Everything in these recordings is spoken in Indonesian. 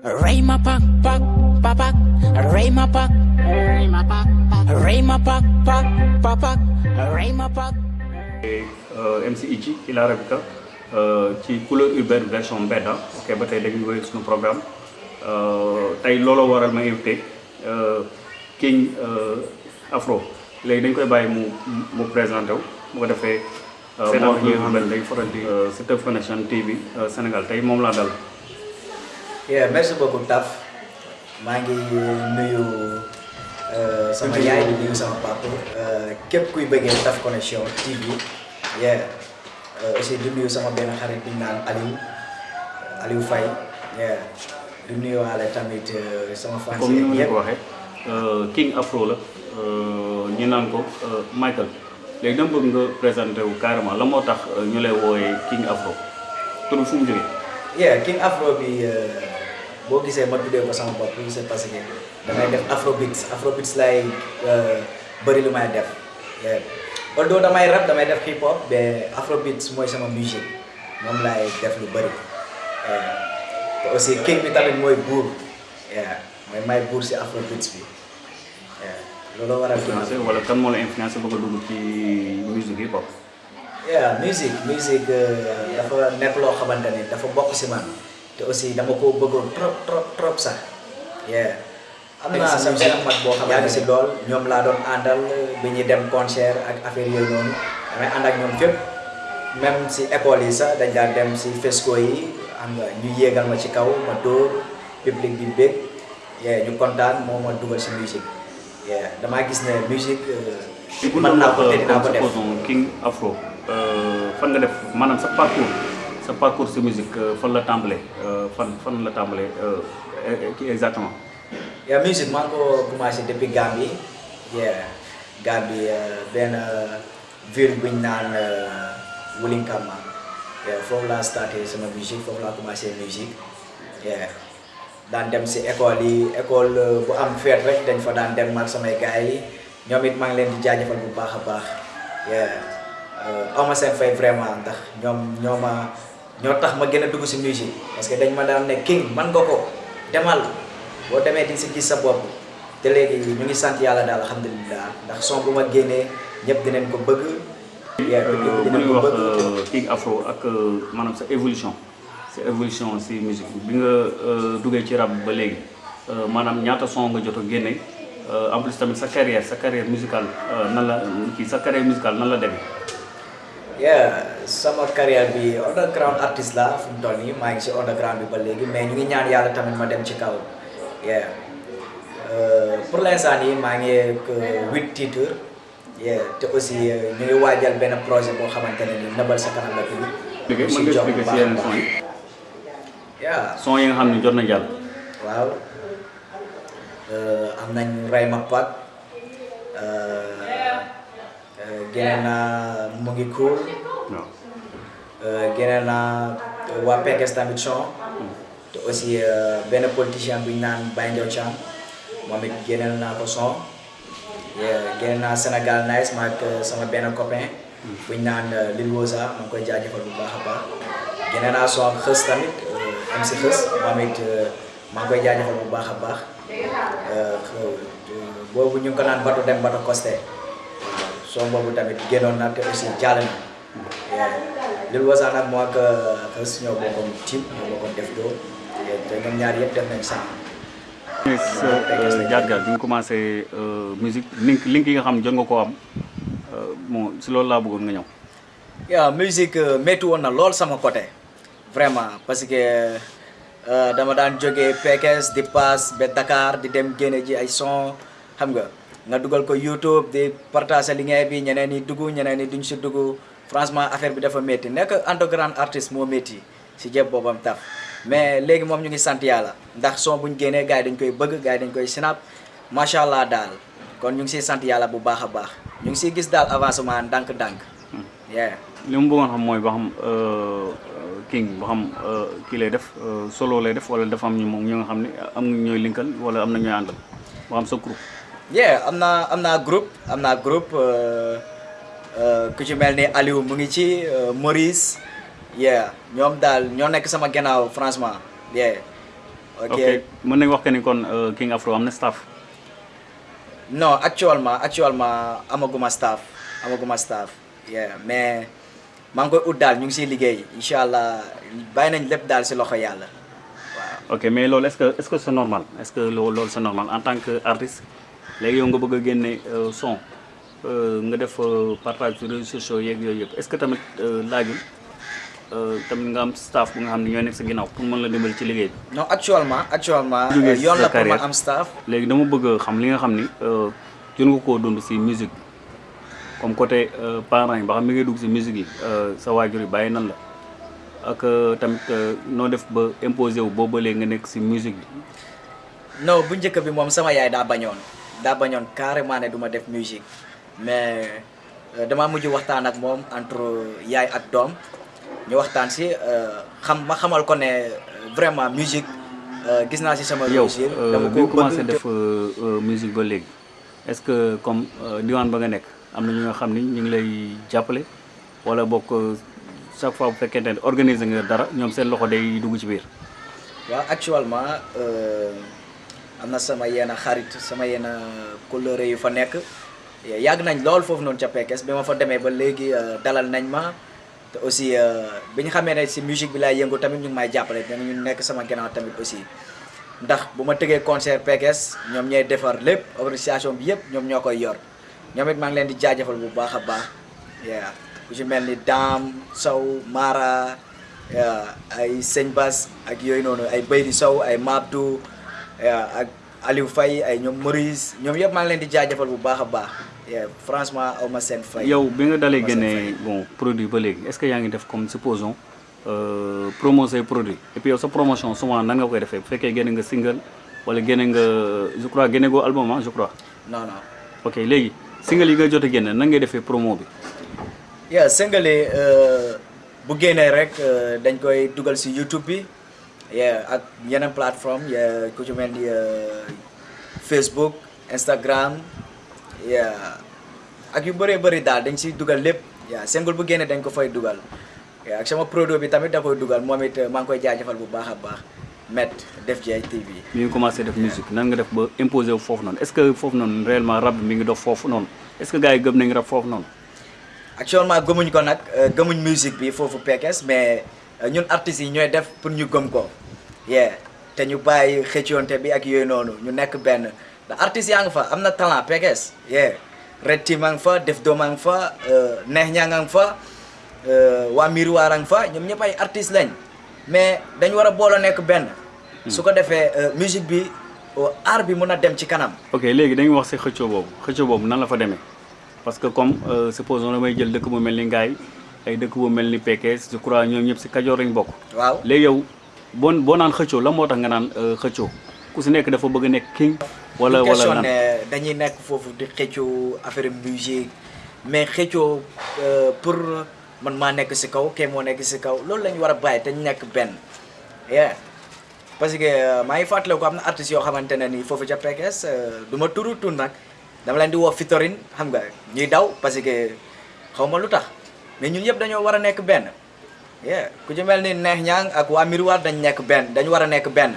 Rayma pak pak pak pak Rayma pak Rayma pak Rayma pak pak pak pak Rayma pak euh, MC Ichi il a Arabica euh, ci couleur urbaine version beta ok ba tey dañuy wéy suñu programme tey looloo waral ma invité euh, King uh, Afro. Léegi dañ koy bàyyi mu mu présenté wu bu ko defee seen wax ñi nga xam ne dañ faral di. Uh, Siteu Connection TV uh, Sénégal tey moom laa dal Yeah, merci beaucoup Taf maa ngi nuyu euh, sama yaay di nuyu sama papa euh, képp kuy bëggee Taf Connection TV yeah euh, aussi di nuyu sama benn xarit bi naan Aliou Aliou Faye yeah di nuyu waale tamit sama fans comme ni ko waxee euh, King Afro la euh, ñu naan ko euh, Michael. Léegi dama bëgg nga présenté wu carrément la moo tax euh, ñu lay wooyee King Afro. Tur fu mu jógee yeah King Afro bi euh, boo gisee ma tuddee ko sama bopp c'est parce que damay def afrobeats afrobeats lay bëri lu may def. Although damay rap damay def hip hop mais afrobeats mooy sama musique moom laay def lu bëri te aussi king bi tamit mooy buur yeah. mooy may buur si afrobeats bi. Loolu waral influencé Afro. wala kan moo la influencé bëgg a dugg ci musique hip hop yeah musique musique euh, dafa nekk loo xamante ni dafa bokk si man te aussi dama ko bëggoon trop trop trop sax yeah am naa sama benn mag boo xam yàgg si lool ñoom laa doon àndal bi ñuy dem concert ak affaire yooyu noonu damay ànd ak ñoom fépp même si école yi sax dañ daan dem si fesco yi xam nga ñu yéegal ma ci kaw ma dóor public bi bég yeah ñu kontaan moo ma dugal si musique yeah damaa gis ne musique mën naa ko te dinaa ko comme def supposons King Afro. Euh, fan nga def maanaam sa parcours sa parcours si musique euh, fan la tàmbalee euh, fan fan la tàmbalee euh, eh, exactement. Ya musique maa ngi ko commencé depuis Gambie. Yeah. Gambie euh, benn euh, ville bu ñu naan euh, Wulinkama yeah foofu laa starté sama musique foofu laa commencé musique. Yeah. Daan dem si école yi école euh, bu am fête rek dañ fa daan dem ak samay gars yi. Ñoom it maa ngi leen di jaajëfal bu baax a baax. Yeah. Euh, aw ma seen fay vraiment ndax ñoom ñoo ma ñoo tax ma gën a dugg si musique parce que dañ ma daan ne king man nga ko demal boo demee di si gis sa bopp te léegi ñu ngi sant yàlla daal alhamdulilah ndax son bu ma génnee ñëpp dinañ ko bëgg. bu ñuy wax King Afro ak euh, maanaam sa évolution sa évolution si musique bi nga duggee ci rap ba léegi euh, maanaam ñaata son nga jot a génne euh, en plus tamit sa carrière sa carrière musicale nan la kii sa carrière musicale nan la demee yeah sama carrière bi underground artiste la fu mu toll nii maa ngi si underground bi ba léegi mais ñu ngi ñaan yàlla tamit ma dem ci kaw yeah. Euh, pour l'instant nii maa ngi huit titres yeah te aussi ñu ngi waajal benn projet boo xamante ne nii nëbal sa kanam la tudd. expliqué mën nga expliqué si yenn son yi yeah. Son yi nga xam ne jot na jàll waaw am nañ naa mu ngi cool génne naa waa Pekes tamit son te aussi euh, benn politicien bu ñu naan Baye Ndiaw Thiam. Moom it naa ko son. Yeah, génne naa Sénégal nice ma ak euh, sama benn copain. Bu ñu naan euh, Lil Woza ma ngi koy jaajëfal bu baax a baax. Génne naa son ak xës tamit euh, am si xës. Moom it euh, maa ngi koy jaajëfal bu baax a baax. Euh, euh, boobu ñu ngi ko naan bato dem bato costé waaw son boobu tamit génnoon na te aussi jàll na Woza nag moo ak xës ñoo bokkoon team ñoo bokkoon def doo te ñoom ñaar yëpp def nañ sang sa jaar-jaar bi nga commencé euh, musique link link yi nga xam jot nga koo am euh, bon si loolu laa bëggoon nga ñëw yaa musique euh, métti woon na lool sama côté vraiment parce que euh, dama daan jógee Pekes di pass ba Dakar di dem génne ji ay son xam nga nga dugal ko YouTube di partager liggéey bi ñeneen ñi dugg ñeneen ñi duñ si dugg franchement affaire bi dafa métti nekk underground artiste moo métti si jëb boobam taf mais léegi moom ñu ngi sant yàlla. Ndax son buñ génnee gars yi dañ koy bëgg gars yi dañ koy snap. Macha allah daal. Kon ñu ngi siy sant yàlla bu baax a baax. Ñu ngi siy gis daal avancement ndànk-ndànk. Yeah. Li mu bëggoon xam mooy ba xam euh, King ba xam euh, kii lay def euh, solo lay def wala dafa am ñu moom ñoo nga xam ne am na ñooy linkal wala am na ñooy àndal. Ba xam sa groupe. Yeah am naa am naa groupe am naa groupe euh, euh, ku ci mel ni Aliou mu ngi ci euh, Maurice yeah ñoom daal ñoo nekk sama gannaaw franchement yeah ok. Mën nañ wax que ni kon euh, King Afro am na staff non actuellement actuellement amaguma staff amaguma staff yeah mais maa ngi koy ut daal ñu ngi siy liggéey incha allah bàyyi nañ lépp daal si loxo yàlla waaw. ok mais loolu est-ce que est-ce que c'est normal? Est-ce que loo loolu c'est normal? En tant que artiste léegi yow nga bëgg a génne son nga def euh, partage sur réseaux sociaux yeeg yooyu yëpp. Est-ce que tamit euh, laajul euh, tamit nga am staff bu nga xam ne ñooy nekk sa ginnaaw pour mën la dimbali ci liggéey bi? Non actuellement actuellement euh, yoon la pour am staff. Léegi dama bëgg xam li nga xam ni euh, jot nga koo dund si musique. Comme côté euh, parents yi ba xam mi ngay dugg si musique yi euh, sa waajur yi bàyyi nan la? Ak euh, tamit euh, noo def ba imposé wu boobu léegi nga nekk si musique bi? Non bu njëkk bi moom sama yaay daa bañoon. Daa bañoon carrément ne du ma def musique mais euh, damaa mujj waxtaan ak moom entre yaay ak doom ñu waxtaan si euh, xam ma xamal ko ne euh, vraiment musique euh, gis naa si sama réussir dama ko commencé def musique ba léegi. Est-ce que comme diwaan ba nga nekk am na ñu nga xam ni ñu ngi lay jàppale? Wala bokk euh, chaque fois bu fekkente ne organiser nga dara ñoom seen loxo day dugg ci biir? Waaw actuellement euh, am na sama yenn xarit sama yenn couleur yu fa nekk yàgg nañ lool foofu noonu ca Pekes bi ma fa demee ba léegi euh, dalal nañ ma. Te aussi euh, bi ñu xamee ne si musique bi laay yëngu tamit ñu ngi may jàppale ñu nekk sama ginnaaw tamit aussi. Ndax bu ma concert Pekes ñoom ñooy defar lépp organisation bi yëpp ñoom ñoo koy yor. Ñoom it maa ngi leen di jaajëfal bu baax a baax. Yeah. Ku ci mel ni Dame Sow Mara ay Sëñ Bass ak yooyu noonu ay Baydi Sow ay Mabdou ak Aliou Faye ay ñoom Maurice ñoom yëpp maa ngi leen di jaajëfal bu baax a baax franchement aw ma seen fay. yow bi nga dalee génne bon produit ba léegi est-ce que yaa ngi def comme supposons euh, promo say produit? Et puis yow sa promotion souvent nan nga koy defee? Bu fekkee génne nga single wala génne nga je crois génne goo album ah je crois. Non non. ok léegi single yi nga jot a génne nan ngay defee promo bi? Single yi euh, bu génnee rek euh, dañ koy dugal si YouTube bi yeah ak yeneen plateforme yeah ku ci mel ni Facebook Instagram yeah. Ak yu bëree bëri daal dañ siy dugal lépp. Yeah single bu génnee dañ ko fay dugal. Yeah ak sama produit bi tamit da koy dugal moom it maa ngi koy jaajëfal bu baax Met Def Jay TV. mi ngi commencé def musique. Nan nga def ba imposer wu foofu noonu? Est-ce que foofu noonu réellement rap mi ngi dox foofu noonu? Est-ce que gars yi gëm nañ rap foofu noonu? Actuellement gëmuñ ko nag euh, gëmuñ musique bi foofu Pekes mais euh, ñun artistes yi def pour ñu gëm ko. Yeah te ñu bàyyi xëccoonte bi ak yooyu noonu ñu nekk benn yaa ngi fa am na talent Pekes Team a ngi fa Def Doom a ngi fa Neex Ñaa nga ngi fa euh, waa Miroir a ngi fa ñoom ñëpp ay artistes lañ mais dañ war a booloo nekk benn su ko defee euh, musique bi art bi mun a dem ci kanam ok léegi dañuy wax si xëccoo boobu xëccoo boobu nan la fa demee parce que comme supposons damay jël dëkk bu mel ni Ngaye ay dëkk bu mel ni Pekes je crois ñoom ñëpp si Kajoor lañ bokk waaw léegi yow boo naan xëccoo la moo tax nga naan euh, xëccoo ku si nekk dafa bëgg a nekk king wala wala question ne dañuy nekk foofu di xëccoo affaire musique. Mais xëccoo euh, pour man maa nekk si kaw kee moo nekk si kaw loolu la ñu war a bàyyi te ñu nekk benn. Yeah. Parce que euh, maa ngi ko am na artistes yoo xamante ne nii foofu ca Pekes euh, du ma turu tur nag. Dama leen di woo Fitorine xam nga ñuy daw parce que xaw ma lu tax. Mais ñun yëpp dañoo war a nekk benn. Yeah. Ku ci mel ni Neex Ñang ak waa Miroir dañ nekk benn dañu war a nekk benn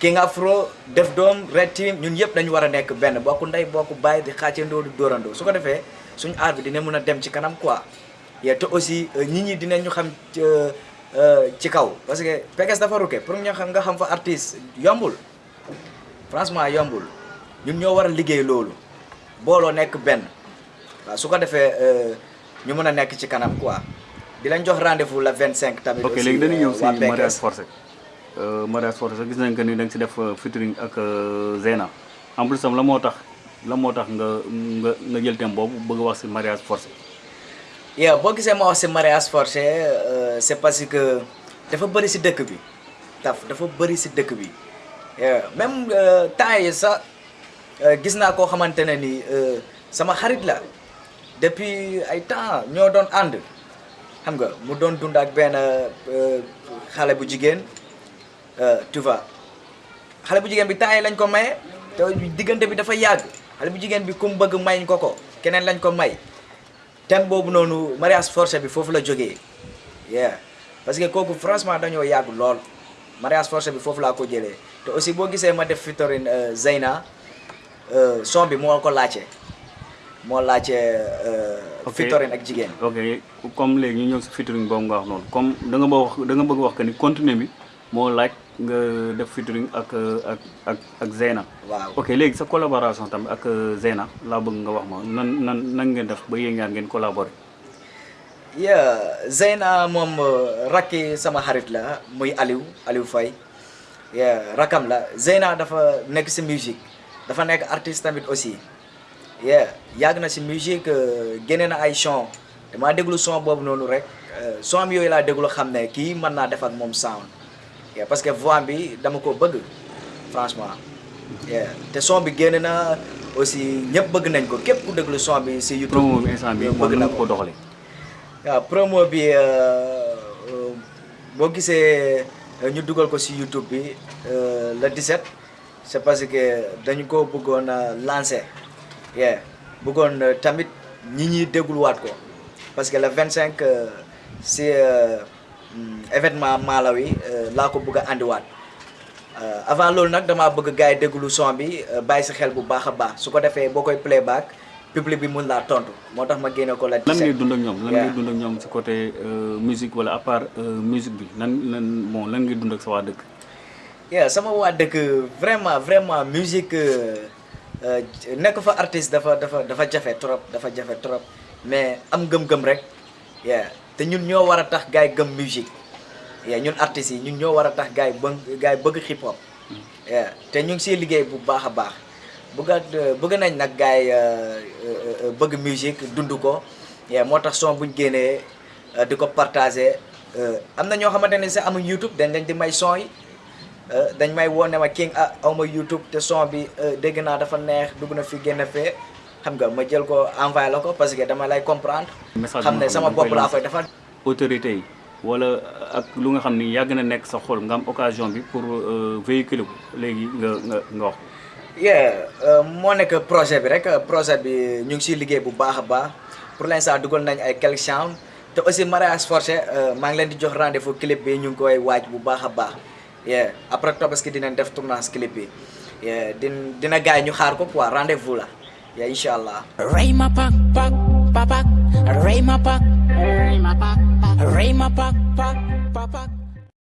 King Afro Def Doom Red Team ñun yëpp dañu war a nekk benn bokku ndey bokku bàyyi di xàccandoo di dóorandoo. Su ko defee suñu aar bi dina mën a dem ci kanam quoi. Yeah, te aussi euh, nit ñi dinañu xam ci, euh, euh, ci kaw. Parce que Pekes dafa rukke pour ñu xam nga xam fa artiste yombul. Franchement yombul. Ñun ñoo war a liggéey loolu. Booloo nekk benn. Waaw su ko defee euh, ñu mën a nekk ci kanam quoi. Di lañ jox rendez-vous la 25 tamit ok léegi dañuy ñëw si waa mariage forcé Mariage forcé gis nañ que ni da nga si def featuring ak Zena. En plus tam la moo tax la moo tax nga nga jël thème boobu bëgg wax si mariage forcé yow boo gisee ma wax si mariage forcé euh, c'est parce que dafa bëri si dëkk bi taf dafa bëri si dëkk bi même sax euh, gis naa koo xamante ne ni sama xarit la. Depuis ay temps ñoo doon ànd xam nga mu doon dund ak benn euh, xale bu jigéen euh, tu vois xale bu jigéen bi temps yi lañ ko maye te diggante bi dafa yàgg xale bu jigéen bi ku mu bëgg mayñ ko ko keneen lañ ko may thème boobu noonu mariage forcé bi foofu la jógee yeah parce que kooku franchement dañoo yàgg lool mariage forcé bi foofu laa ko jëlee te aussi boo gisee ma def featuring euh, Zeyna euh, son bi moo ko laajte moo laajte euh, featuring ak jigéen ok. comme léegi ñu ñëw si featuring boobu nga wax noonu comme da nga ba wax da nga bëgg wax que ni contenu bi moo laaj nga def featuring ak ak ak ak Zeyna. waaw. Ok léegi sa collaboration tamit ak Zeyna laa bëgg nga wax ma nan nan nan ngeen def ba yéen ñaar ngeen collaborer. yeah Zeyna moom euh, rakki sama xarit la muy Aliou Aliou Faye. Yeah rakam la. Zeyna dafa nekk si musique. Dafa nekk artiste tamit aussi. Yeah yàgg na si musique euh, génne na ay son. Damaa déglu son boobu noonu rek. Euh, son yooyu laa déglu xam ne kii mën naa def ak moom sound yeah parce que voix bi dama ko bëgg franchement. Yeah. Te son bi génne na aussi ñëpp bëgg nañ ko. Képp ku déglu son bi si YouTube promo bi instant bi bëgg na ko doxalee. waaw promo bi euh, euh, boo gisee euh, ñu dugal ko si YouTube bi euh, le 17 c'est parce que dañu ko bëggoon a lancer. Yeah bëggoon euh, tamit ñi ñuy dégluwaat ko. Parce que le 25 euh, si euh, événement Malawi euh, laa ko bëgg a andiwaat. Euh, avant loolu nag damaa bëgg gars yi déglu son bi euh, bàyyi si xel bu baax a baax. Su ko defee boo koy playback public bi mun laa tontu. Moo tax ma génne ko la 17 lan ngay dund ak ñoom? Lan ngay dund ak ñoom si côté euh, musique wala à part musique bi? Nan nan bon lan ngay dund ak sa waa dëkk. yeah sama waa dëkk vraiment vraiment musique euh, nekk fa artiste dafa dafa dafa jafe trop dafa jafe trop. Mais am gëm-gëm rek. Yeah te ñun ñoo war a tax gars yi gëm musique. Yeah ñun artistes yi ñun ñoo war a tax gars yi bëgg hip hop yeah te ñu ngi siy liggéey bu baax a baax. Bëgg bëgg nañ nag gars yi euh, euh, euh, bëgg musique dund ko. Yeah moo tax son buñ génnee euh, di ko partager. Am na ñoo xamante ne YouTube dañ leen di may son yi. Dañ may woo ma king ah aw YouTube te son bi dégg naa dafa neex dugg na fi génn fee xam nga ma jël ko envoyé la ko parce que dama lay comprendre. Xam ne sama bopp laa koy defal. autorité yi wala ak lu nga xam ni yàgg na nekk sa xol nga am occasion bi pour euh, véhiculer ko. Léegi nga nga nga wax. yeah euh, moo nekk projet bi rek. Projet bi ñu ngi siy liggéey bu baax a baax. Pour l'instant dugal nañ ay quelques chambres. Te aussi mariage forcé euh, maa ngi leen di jox rendez-vous clip bi ñu ngi koy waaj bu baax a baax. Yeah après Tabaski dinañ def tournage clip bi. Yeah din dina gars yi ñu xaar ko quoi rendez-vous la yeah incha allah. Ray my pack, pack, pack, pack. Ray my pack, Ray my